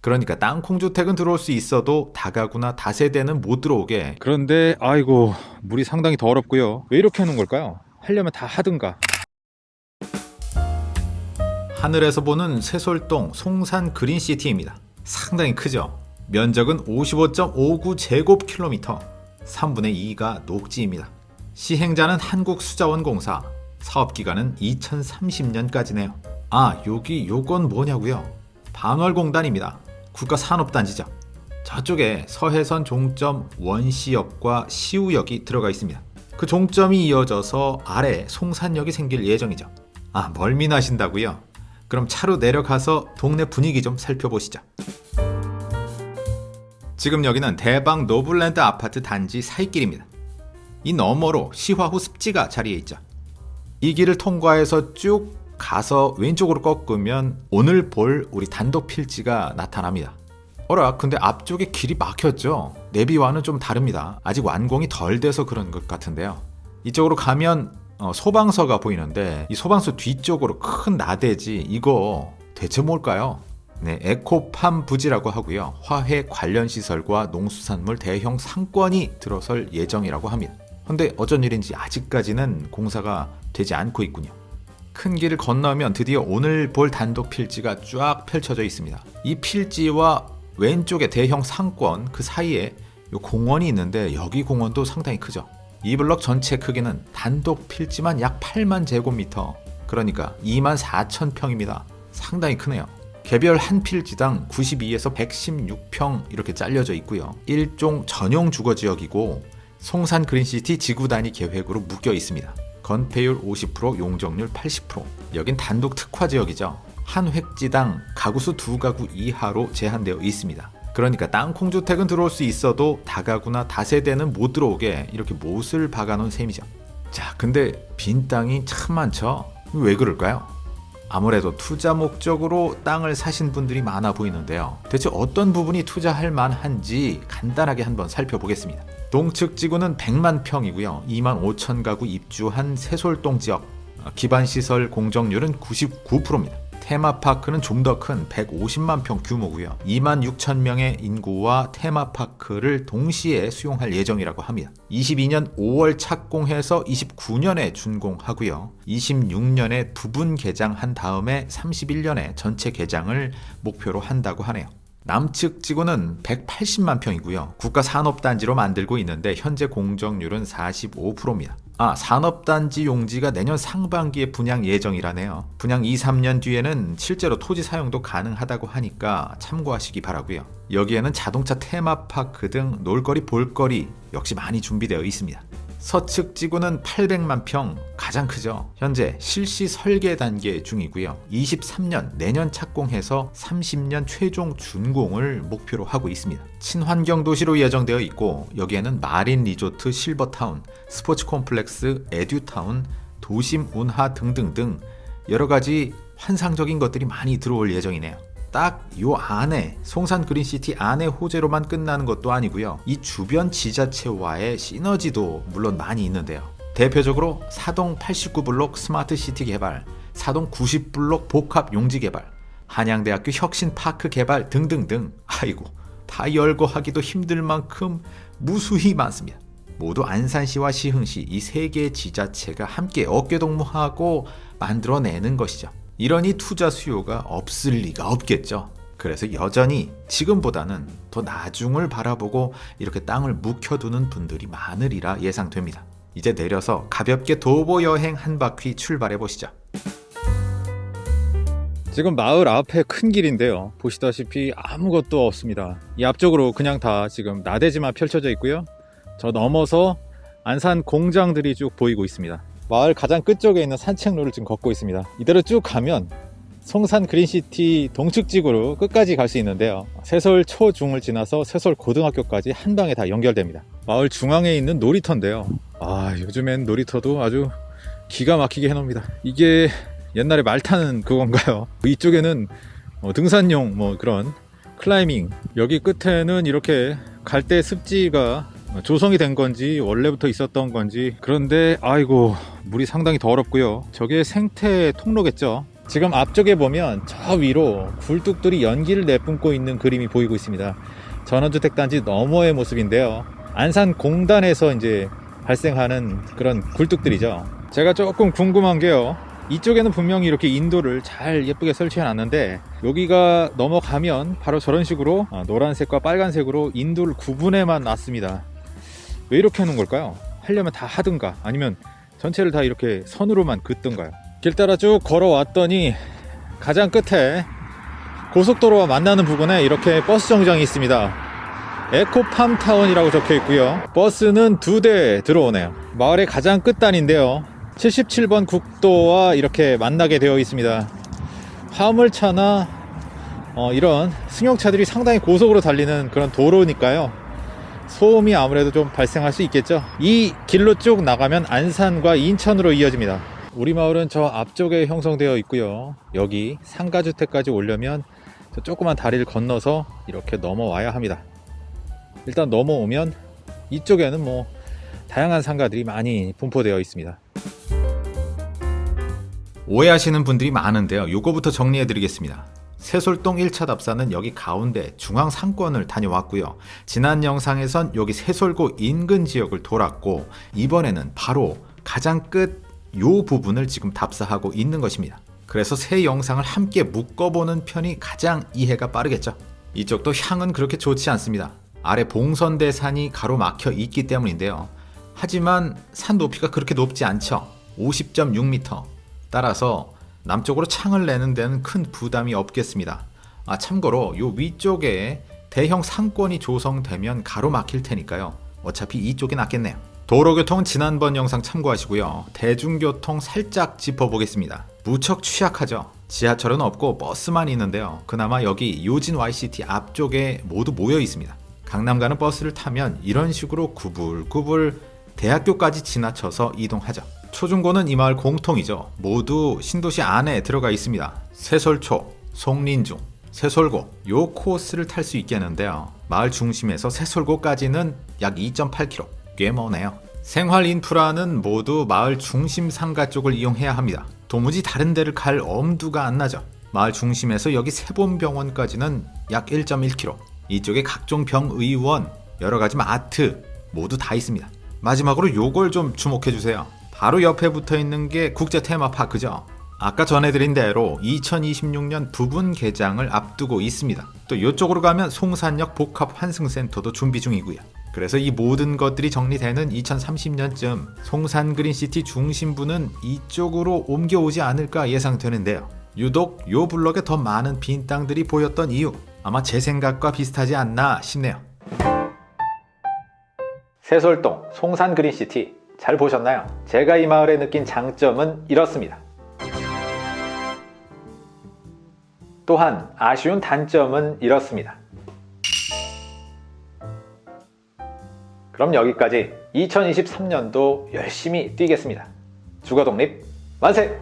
그러니까 땅콩 주택은 들어올 수 있어도 다가구나 다세대는 못 들어오게 그런데 아이고 물이 상당히 더럽고요 왜 이렇게 해놓은 걸까요? 하려면 다 하든가 하늘에서 보는 세솔동 송산 그린시티입니다. 상당히 크죠? 면적은 55.59제곱킬로미터 3분의 2가 녹지입니다. 시행자는 한국수자원공사 사업기간은 2030년까지네요. 아 여기 요건 뭐냐고요? 반월공단입니다. 국가산업단지죠. 저쪽에 서해선 종점 원시역과 시우역이 들어가 있습니다. 그 종점이 이어져서 아래 송산역이 생길 예정이죠. 아 멀미나신다고요? 그럼 차로 내려가서 동네 분위기 좀 살펴보시죠. 지금 여기는 대방 노블랜드 아파트 단지 사이길입니다. 이 너머로 시화후 습지가 자리해 있죠. 이 길을 통과해서 쭉 가서 왼쪽으로 꺾으면 오늘 볼 우리 단독 필지가 나타납니다. 어라 근데 앞쪽에 길이 막혔죠. 내비와는 좀 다릅니다. 아직 완공이 덜 돼서 그런 것 같은데요. 이쪽으로 가면 어, 소방서가 보이는데 이 소방서 뒤쪽으로 큰 나대지 이거 대체 뭘까요? 네, 에코팜 부지라고 하고요. 화훼 관련 시설과 농수산물 대형 상권이 들어설 예정이라고 합니다. 근데 어쩐 일인지 아직까지는 공사가 되지 않고 있군요. 큰 길을 건너면 드디어 오늘 볼 단독 필지가 쫙 펼쳐져 있습니다. 이 필지와 왼쪽에 대형 상권 그 사이에 요 공원이 있는데 여기 공원도 상당히 크죠. 이 블럭 전체 크기는 단독 필지만 약 8만 제곱미터 그러니까 2만 4천 평입니다. 상당히 크네요. 개별 한 필지당 92에서 116평 이렇게 잘려져 있고요. 일종 전용 주거지역이고 송산 그린시티 지구 단위 계획으로 묶여 있습니다. 건폐율 50%, 용적률 80%. 여긴 단독 특화 지역이죠. 한 획지당 가구수 두 가구 이하로 제한되어 있습니다. 그러니까 땅콩주택은 들어올 수 있어도 다가구나 다세대는 못 들어오게 이렇게 못을 박아놓은 셈이죠. 자, 근데 빈 땅이 참 많죠? 왜 그럴까요? 아무래도 투자 목적으로 땅을 사신 분들이 많아 보이는데요. 대체 어떤 부분이 투자할 만한지 간단하게 한번 살펴보겠습니다. 동측 지구는 100만 평이고요. 2만 5천 가구 입주한 세솔동 지역. 기반 시설 공정률은 99%입니다. 테마파크는 좀 더 큰 150만 평 규모고요. 2만 6천 명의 인구와 테마파크를 동시에 수용할 예정이라고 합니다. 22년 5월 착공해서 29년에 준공하고요. 26년에 부분 개장한 다음에 31년에 전체 개장을 목표로 한다고 하네요. 남측 지구는 180만 평이고요. 국가 산업단지로 만들고 있는데 현재 공정률은 45%입니다. 아, 산업단지 용지가 내년 상반기에 분양 예정이라네요. 분양 2, 3년 뒤에는 실제로 토지 사용도 가능하다고 하니까 참고하시기 바라고요. 여기에는 자동차 테마파크 등 놀거리, 볼거리 역시 많이 준비되어 있습니다. 서측 지구는 800만 평 가장 크죠. 현재 실시 설계 단계 중이고요. 23년 내년 착공해서 30년 최종 준공을 목표로 하고 있습니다. 친환경 도시로 예정되어 있고 여기에는 마린 리조트 실버타운, 스포츠 콤플렉스, 에듀타운, 도심 운하 등등등 여러 가지 환상적인 것들이 많이 들어올 예정이네요. 딱 요 안에 송산 그린시티 안에 호재로만 끝나는 것도 아니고요. 이 주변 지자체와의 시너지도 물론 많이 있는데요. 대표적으로 사동 89블록 스마트시티 개발, 사동 90블록 복합 용지 개발, 한양대학교 혁신파크 개발 등등등 아이고 다 열거 하기도 힘들 만큼 무수히 많습니다. 모두 안산시와 시흥시 이 세 개의 지자체가 함께 어깨동무하고 만들어내는 것이죠. 이러니 투자 수요가 없을 리가 없겠죠. 그래서 여전히 지금보다는 더 나중을 바라보고 이렇게 땅을 묵혀두는 분들이 많으리라 예상됩니다. 이제 내려서 가볍게 도보 여행 한 바퀴 출발해 보시죠. 지금 마을 앞에 큰 길인데요 보시다시피 아무것도 없습니다 이 앞쪽으로 그냥 다 지금 나대지만 펼쳐져 있고요 저 넘어서 안산 공장들이 쭉 보이고 있습니다 마을 가장 끝쪽에 있는 산책로를 지금 걷고 있습니다. 이대로 쭉 가면 송산 그린시티 동측지구로 끝까지 갈 수 있는데요. 세솔 초중을 지나서 세솔 고등학교까지 한 방에 다 연결됩니다. 마을 중앙에 있는 놀이터인데요. 아 요즘엔 놀이터도 아주 기가 막히게 해놓습니다. 이게 옛날에 말 타는 그건가요? 이쪽에는 어, 등산용 뭐 그런 클라이밍 여기 끝에는 이렇게 갈대 습지가 조성이 된 건지 원래부터 있었던 건지 그런데 아이고 물이 상당히 더럽고요 저게 생태 통로겠죠 지금 앞쪽에 보면 저 위로 굴뚝들이 연기를 내뿜고 있는 그림이 보이고 있습니다. 전원주택단지 너머의 모습인데요. 안산 공단에서 이제 발생하는 그런 굴뚝들이죠. 제가 조금 궁금한 게요. 이쪽에는 분명히 이렇게 인도를 잘 예쁘게 설치해 놨는데 여기가 넘어가면 바로 저런 식으로 어, 노란색과 빨간색으로 인도를 구분해만 놨습니다. 왜 이렇게 해놓은 걸까요? 하려면 다 하든가 아니면 전체를 다 이렇게 선으로만 긋든가요? 길 따라 쭉 걸어왔더니 가장 끝에 고속도로와 만나는 부분에 이렇게 버스 정장이 있습니다. 에코팜타운이라고 적혀 있고요. 버스는 두 대 들어오네요. 마을의 가장 끝단인데요. 77번 국도와 이렇게 만나게 되어 있습니다. 화물차나 어, 이런 승용차들이 상당히 고속으로 달리는 그런 도로니까요. 소음이 아무래도 좀 발생할 수 있겠죠. 이 길로 쭉 나가면 안산과 인천으로 이어집니다. 우리 마을은 저 앞쪽에 형성되어 있고요. 여기 상가주택까지 오려면 저 조그만 다리를 건너서 이렇게 넘어와야 합니다. 일단 넘어오면 이쪽에는 뭐 다양한 상가들이 많이 분포되어 있습니다. 오해하시는 분들이 많은데요. 요거부터 정리해 드리겠습니다. 세솔동 1차 답사는 여기 가운데 중앙 상권을 다녀왔고요. 지난 영상에선 여기 세솔고 인근 지역을 돌았고 이번에는 바로 가장 끝 요 부분을 지금 답사하고 있는 것입니다. 그래서 세 영상을 함께 묶어보는 편이 가장 이해가 빠르겠죠. 이쪽도 향은 그렇게 좋지 않습니다. 아래 봉선대산이 가로막혀 있기 때문인데요. 하지만 산 높이가 그렇게 높지 않죠. 50.6m. 따라서 남쪽으로 창을 내는 데는 큰 부담이 없겠습니다. 아, 참고로 요 위쪽에 대형 상권이 조성되면 가로막힐 테니까요. 어차피 이쪽이 낫겠네요. 도로교통은 지난번 영상 참고하시고요. 대중교통 살짝 짚어보겠습니다. 무척 취약하죠. 지하철은 없고 버스만 있는데요. 그나마 여기 요진 YCT 앞쪽에 모두 모여 있습니다. 강남 가는 버스를 타면 이런 식으로 구불구불 대학교까지 지나쳐서 이동하죠. 초중고는 이 마을 공통이죠. 모두 신도시 안에 들어가 있습니다. 세솔초, 송린중, 세솔고 요 코스를 탈 수 있겠는데요. 마을 중심에서 세솔고까지는 약 2.8km. 꽤 머네요. 생활 인프라는 모두 마을 중심 상가 쪽을 이용해야 합니다. 도무지 다른 데를 갈 엄두가 안 나죠. 마을 중심에서 여기 세본병원까지는 약 1.1km. 이쪽에 각종 병의원, 여러 가지 마트 모두 다 있습니다. 마지막으로 요걸 좀 주목해 주세요. 바로 옆에 붙어 있는 게 국제 테마파크죠. 아까 전해드린 대로 2026년 부분 개장을 앞두고 있습니다. 또 이쪽으로 가면 송산역 복합 환승센터도 준비 중이고요. 그래서 이 모든 것들이 정리되는 2030년쯤 송산 그린시티 중심부는 이쪽으로 옮겨오지 않을까 예상되는데요. 유독 요 블럭에 더 많은 빈 땅들이 보였던 이유 아마 제 생각과 비슷하지 않나 싶네요. 세솔동 송산 그린시티 잘 보셨나요? 제가 이 마을에 느낀 장점은 이렇습니다. 또한 아쉬운 단점은 이렇습니다. 그럼 여기까지 2023년도 열심히 뛰겠습니다. 주거 독립 만세!